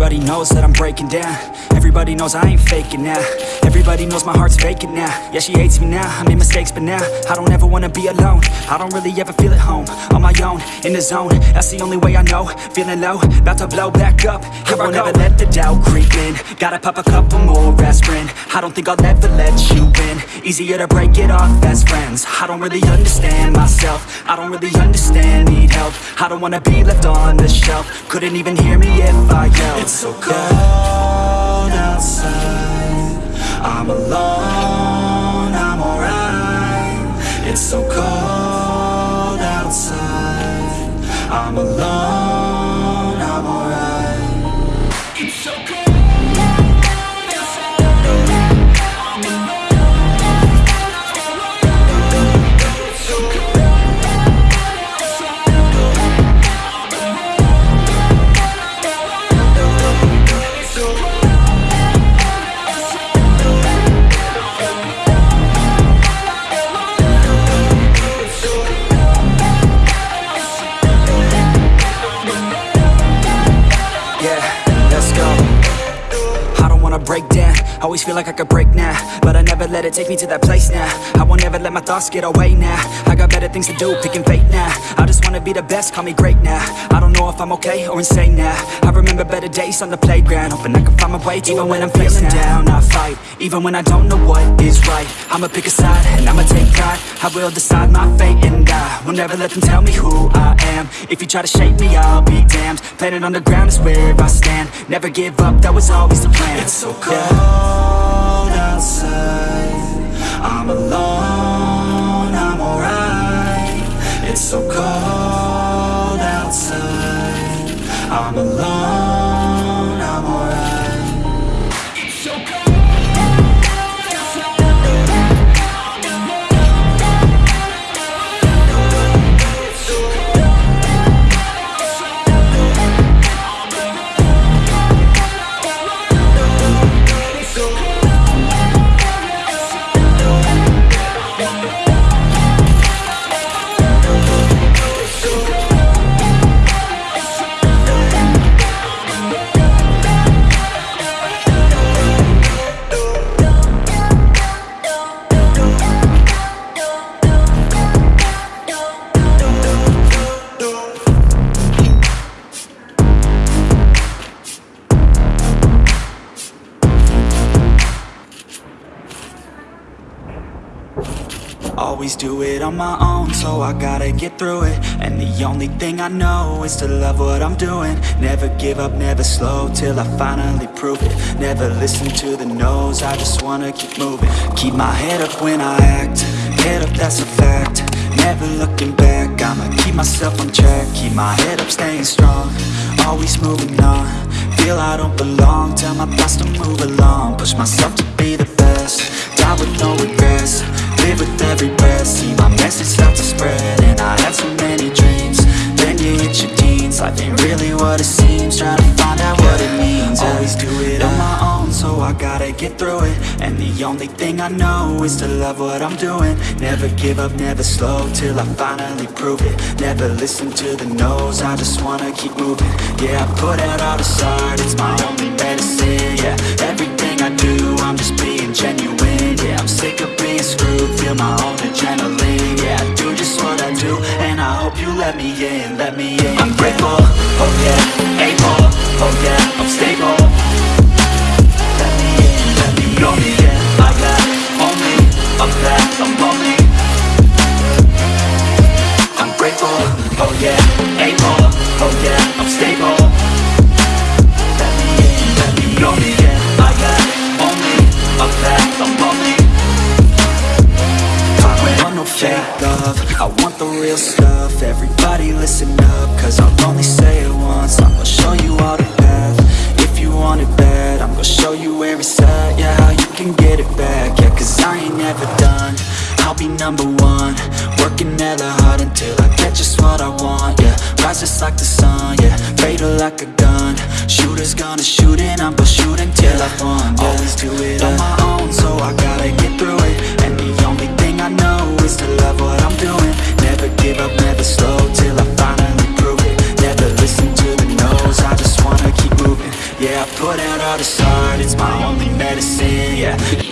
Everybody knows that I'm breaking down. Everybody knows I ain't faking now. Everybody knows my heart's vacant now. Yeah, she hates me now, I made mistakes but now I don't ever wanna be alone. I don't really ever feel at home. On my own, in the zone. That's the only way I know. Feeling low, about to blow back up. Here I won't ever let the doubt creep in. Gotta pop a couple more aspirin. I don't think I'll ever let you in Easier to break it off best friends. I don't really understand myself. I don't really understand, need help. I don't wanna be left on the shelf Couldn't even hear me if I yelled. It's so cold outside. I'm alone, I Always feel like I could break now But I never let it take me to that place now. I won't ever let my thoughts get away now. I got better things to do, picking fate now. I just wanna be the best, call me great now. I don't know if I'm okay or insane now. I remember better days on the playground Hoping I can find my way Even when I'm feeling down, I fight Even when I don't know what is right. I'ma pick a side and I'ma take pride I will decide my fate and I Will never let them tell me who I am. If you try to shape me, I'll be damned. Planet on the ground is where I stand. Never give up, that was always the plan. It's so cold Always do it on my own, so I gotta get through it. And the only thing I know is to love what I'm doing. Never give up, never slow, till I finally prove it. Never listen to the no's, I just wanna keep moving. Keep my head up when I act, head up that's a fact. Never looking back, I'ma keep myself on track. Keep my head up, staying strong, always moving on. Feel I don't belong, tell my thoughts to move along. Push myself to be the so I gotta get through it. And the only thing I know is to love what I'm doing. Never give up, never slow, till I finally prove it. Never listen to the no's, I just wanna keep moving. Yeah, I put out all this art, it's my only medicine Yeah, everything I do, I'm just being genuine Yeah, I'm sick of being screwed, feel my own adrenaline Yeah, I do just what I do, and I hope you let me in, let me in. I'm grateful, oh yeah, able, oh yeah, a path, I'm lonely number one. Working hella hard until I get just what I want, yeah. Rise just like the sun, yeah. Fatal like a gun. Shooters gonna shoot and I'm gonna shoot until yeah. I want, yeah. Always do it on my own, so I gotta get through it. And the only thing I know is to love what I'm doing. Never give up, never slow till I finally prove it. Never listen to the no's, I just wanna keep moving. Yeah, I put out all the art, it's my only medicine, yeah.